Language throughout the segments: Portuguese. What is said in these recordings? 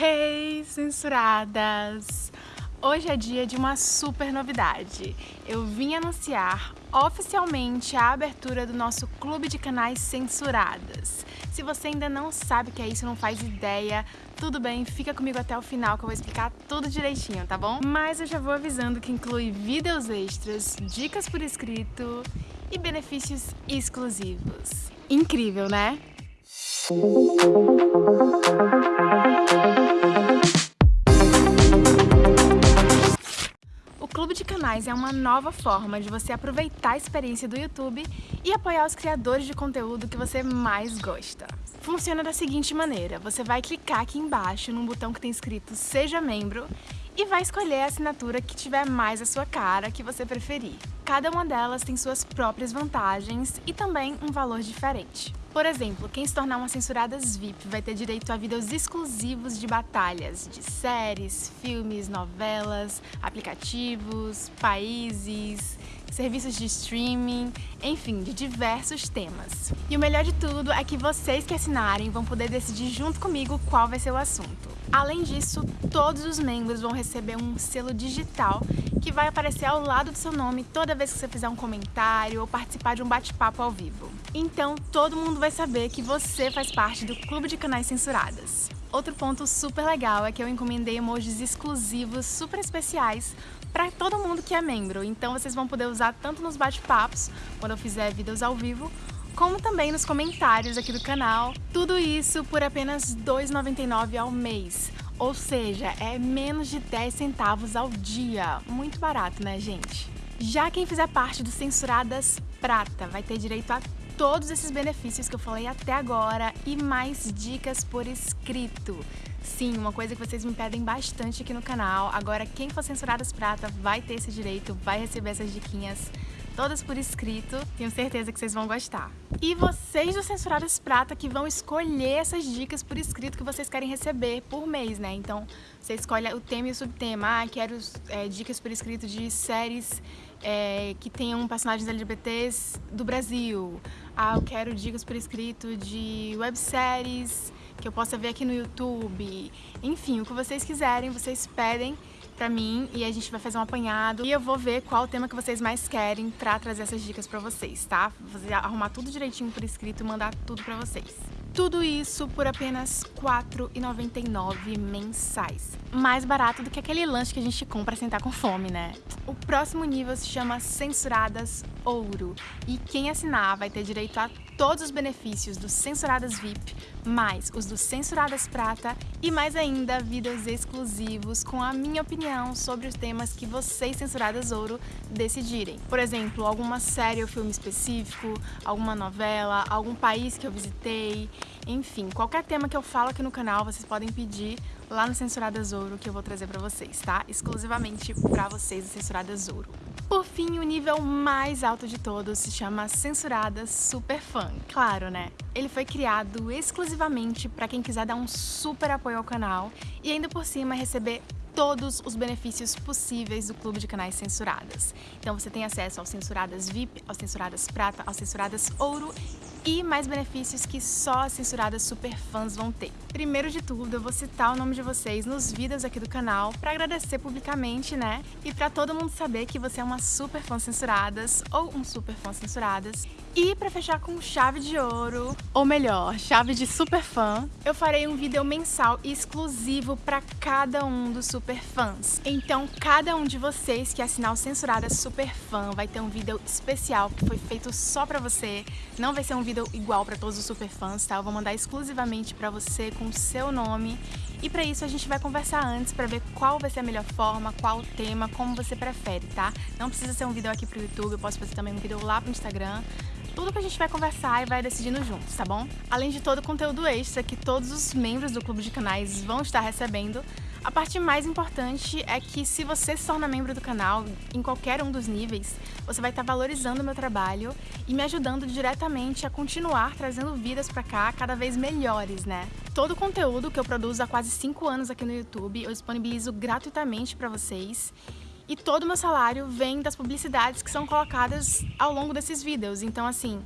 Hey, censuradas! Hoje é dia de uma super novidade. Eu vim anunciar oficialmente a abertura do nosso clube de canais censuradas. Se você ainda não sabe o que é isso, não faz ideia, tudo bem, fica comigo até o final que eu vou explicar tudo direitinho, tá bom? Mas eu já vou avisando que inclui vídeos extras, dicas por escrito e benefícios exclusivos. Incrível, né? O Canais é uma nova forma de você aproveitar a experiência do YouTube e apoiar os criadores de conteúdo que você mais gosta. Funciona da seguinte maneira, você vai clicar aqui embaixo num botão que tem escrito Seja Membro e vai escolher a assinatura que tiver mais a sua cara, que você preferir. Cada uma delas tem suas próprias vantagens e também um valor diferente. Por exemplo, quem se tornar uma Censuradas VIP vai ter direito a vídeos exclusivos de batalhas, de séries, filmes, novelas, aplicativos, países, serviços de streaming, enfim, de diversos temas. E o melhor de tudo é que vocês que assinarem vão poder decidir junto comigo qual vai ser o assunto. Além disso, todos os membros vão receber um selo digital que vai aparecer ao lado do seu nome toda vez que você fizer um comentário ou participar de um bate-papo ao vivo. Então, todo mundo vai saber que você faz parte do Clube de Canais Censuradas. Outro ponto super legal é que eu encomendei emojis exclusivos super especiais para todo mundo que é membro. Então vocês vão poder usar tanto nos bate-papos, quando eu fizer vídeos ao vivo, como também nos comentários aqui do canal. Tudo isso por apenas R$ 2,99 ao mês. Ou seja, é menos de 10 centavos ao dia. Muito barato, né, gente? Já quem fizer parte do Censuradas Prata vai ter direito a todos esses benefícios que eu falei até agora e mais dicas por escrito. Sim, uma coisa que vocês me pedem bastante aqui no canal. Agora, quem for Censuradas Prata vai ter esse direito, vai receber essas diquinhas todas por escrito. Tenho certeza que vocês vão gostar. E vocês do Censuradas Prata que vão escolher essas dicas por escrito que vocês querem receber por mês, né? Então, você escolhe o tema e o subtema. Ah, quero é, dicas por escrito de séries é, que tenham personagens LGBTs do Brasil. Ah, eu quero dicas por escrito de webséries que eu possa ver aqui no YouTube. Enfim, o que vocês quiserem, vocês pedem pra mim e a gente vai fazer um apanhado e eu vou ver qual o tema que vocês mais querem pra trazer essas dicas pra vocês, tá? Vou arrumar tudo direitinho por escrito e mandar tudo pra vocês. Tudo isso por apenas R$ 4,99 mensais. Mais barato do que aquele lanche que a gente compra sentar com fome, né? O próximo nível se chama Censuradas Ouro. E quem assinar vai ter direito a todos os benefícios dos Censuradas VIP, mais os dos Censuradas Prata e mais ainda vídeos exclusivos com a minha opinião sobre os temas que vocês, Censuradas Ouro, decidirem. Por exemplo, alguma série ou filme específico, alguma novela, algum país que eu visitei, enfim, qualquer tema que eu falo aqui no canal, vocês podem pedir lá no Censuradas Ouro que eu vou trazer pra vocês, tá? Exclusivamente pra vocês, Censuradas Ouro. Por fim, o nível mais alto de todos se chama Censurada Super Fã. Claro, né? Ele foi criado exclusivamente para quem quiser dar um super apoio ao canal e ainda por cima receber todos os benefícios possíveis do Clube de Canais Censuradas. Então você tem acesso aos Censuradas VIP, aos Censuradas Prata, aos Censuradas Ouro e mais benefícios que só as censuradas super fãs vão ter. Primeiro de tudo, eu vou citar o nome de vocês nos vídeos aqui do canal para agradecer publicamente, né? E para todo mundo saber que você é uma super fã censuradas ou um super fã censuradas. E para fechar com chave de ouro, ou melhor, chave de super fã, eu farei um vídeo mensal exclusivo para cada um dos super fãs. Então, cada um de vocês que assinar o Censurada Super Fã vai ter um vídeo especial que foi feito só para você. Não vai ser um vídeo igual para todos os super fãs, tá? Eu vou mandar exclusivamente para você com o seu nome. E para isso a gente vai conversar antes para ver qual vai ser a melhor forma, qual o tema, como você prefere, tá? Não precisa ser um vídeo aqui pro YouTube, eu posso fazer também um vídeo lá pro Instagram tudo que a gente vai conversar e vai decidindo juntos, tá bom? Além de todo o conteúdo extra que todos os membros do Clube de Canais vão estar recebendo, a parte mais importante é que se você se torna membro do canal, em qualquer um dos níveis, você vai estar valorizando o meu trabalho e me ajudando diretamente a continuar trazendo vidas pra cá cada vez melhores, né? Todo o conteúdo que eu produzo há quase 5 anos aqui no YouTube eu disponibilizo gratuitamente para vocês e todo o meu salário vem das publicidades que são colocadas ao longo desses vídeos. Então, assim,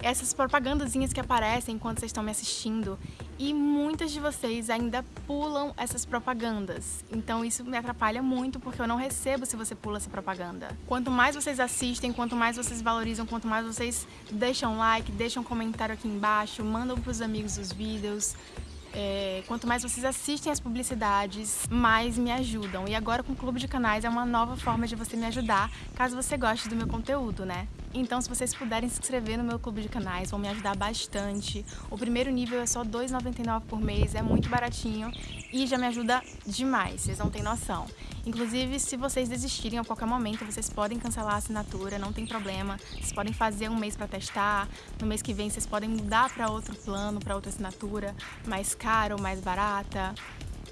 essas propagandazinhas que aparecem enquanto vocês estão me assistindo E muitas de vocês ainda pulam essas propagandas. Então isso me atrapalha muito porque eu não recebo se você pula essa propaganda. Quanto mais vocês assistem, quanto mais vocês valorizam, quanto mais vocês deixam like, deixam comentário aqui embaixo, mandam pros amigos os vídeos, é, quanto mais vocês assistem as publicidades, mais me ajudam. E agora com o Clube de Canais é uma nova forma de você me ajudar, caso você goste do meu conteúdo, né? Então, se vocês puderem se inscrever no meu clube de canais, vão me ajudar bastante. O primeiro nível é só R$ 2,99 por mês, é muito baratinho e já me ajuda demais, vocês não têm noção. Inclusive, se vocês desistirem a qualquer momento, vocês podem cancelar a assinatura, não tem problema. Vocês podem fazer um mês para testar, no mês que vem vocês podem mudar para outro plano, para outra assinatura, mais caro, mais barata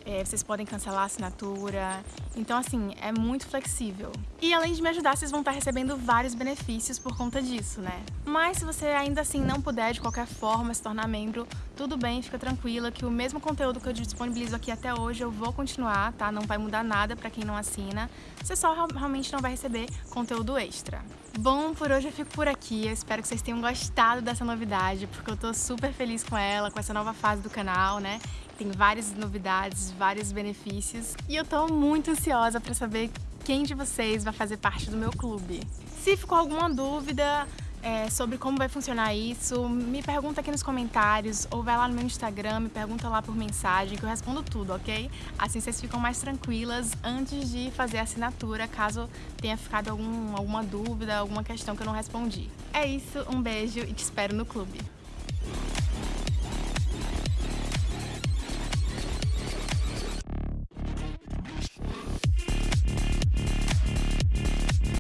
é, vocês podem cancelar a assinatura. Então, assim, é muito flexível. E além de me ajudar, vocês vão estar recebendo vários benefícios por conta disso, né? Mas se você ainda assim não puder de qualquer forma se tornar membro, tudo bem, fica tranquila que o mesmo conteúdo que eu disponibilizo aqui até hoje eu vou continuar, tá? Não vai mudar nada pra quem não assina. Você só realmente não vai receber conteúdo extra. Bom, por hoje eu fico por aqui. Eu espero que vocês tenham gostado dessa novidade, porque eu tô super feliz com ela, com essa nova fase do canal, né? Tem várias novidades, vários benefícios e eu tô muito ansiosa para saber quem de vocês vai fazer parte do meu clube. Se ficou alguma dúvida, é, sobre como vai funcionar isso, me pergunta aqui nos comentários ou vai lá no meu Instagram, me pergunta lá por mensagem que eu respondo tudo, ok? Assim vocês ficam mais tranquilas antes de fazer a assinatura, caso tenha ficado algum, alguma dúvida, alguma questão que eu não respondi. É isso, um beijo e te espero no clube.